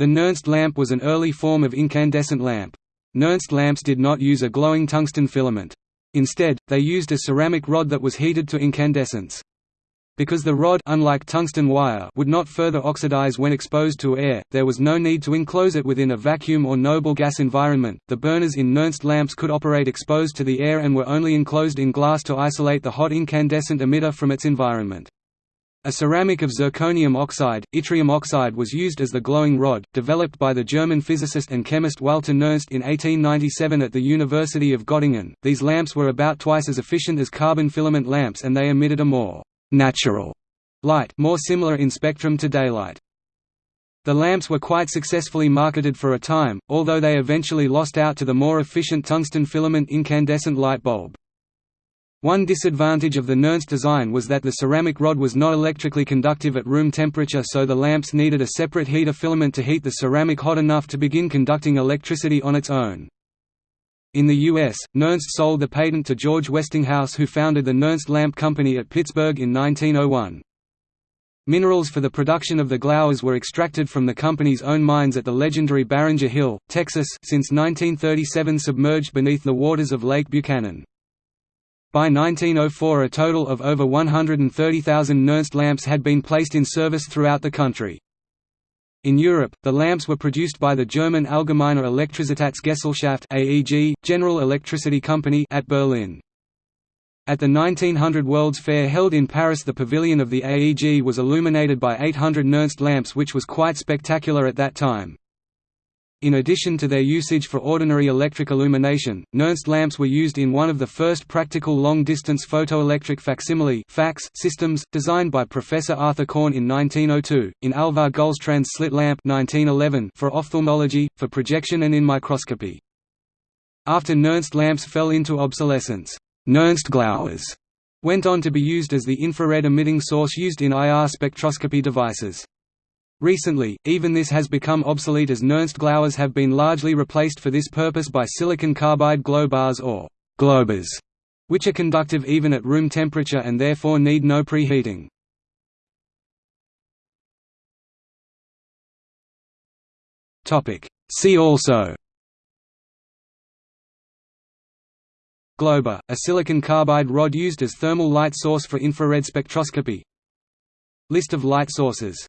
The Nernst lamp was an early form of incandescent lamp. Nernst lamps did not use a glowing tungsten filament. Instead, they used a ceramic rod that was heated to incandescence. Because the rod unlike tungsten wire would not further oxidize when exposed to air, there was no need to enclose it within a vacuum or noble gas environment. The burners in Nernst lamps could operate exposed to the air and were only enclosed in glass to isolate the hot incandescent emitter from its environment. A ceramic of zirconium oxide, yttrium oxide was used as the glowing rod, developed by the German physicist and chemist Walther Nernst in 1897 at the University of Göttingen. These lamps were about twice as efficient as carbon filament lamps and they emitted a more natural light more similar in spectrum to daylight. The lamps were quite successfully marketed for a time, although they eventually lost out to the more efficient tungsten filament incandescent light bulb. One disadvantage of the Nernst design was that the ceramic rod was not electrically conductive at room temperature so the lamps needed a separate heater filament to heat the ceramic hot enough to begin conducting electricity on its own. In the U.S., Nernst sold the patent to George Westinghouse who founded the Nernst Lamp Company at Pittsburgh in 1901. Minerals for the production of the glowers were extracted from the company's own mines at the legendary Barringer Hill, Texas since 1937 submerged beneath the waters of Lake Buchanan. By 1904 a total of over 130,000 Nernst lamps had been placed in service throughout the country. In Europe, the lamps were produced by the German Allgemeine Elektrizitätsgesellschaft (AEG) General Electricity Company at Berlin. At the 1900 World's Fair held in Paris the pavilion of the AEG was illuminated by 800 Nernst lamps which was quite spectacular at that time. In addition to their usage for ordinary electric illumination, Nernst lamps were used in one of the first practical long-distance photoelectric facsimile fax systems, designed by Professor Arthur Korn in 1902, in Alvar Gullstrand's slit lamp 1911 for ophthalmology, for projection and in microscopy. After Nernst lamps fell into obsolescence, Nernst glowers went on to be used as the infrared emitting source used in IR spectroscopy devices. Recently, even this has become obsolete as Nernst glowers have been largely replaced for this purpose by silicon carbide glow bars or Globars, which are conductive even at room temperature and therefore need no preheating. See also Globar, a silicon carbide rod used as thermal light source for infrared spectroscopy List of light sources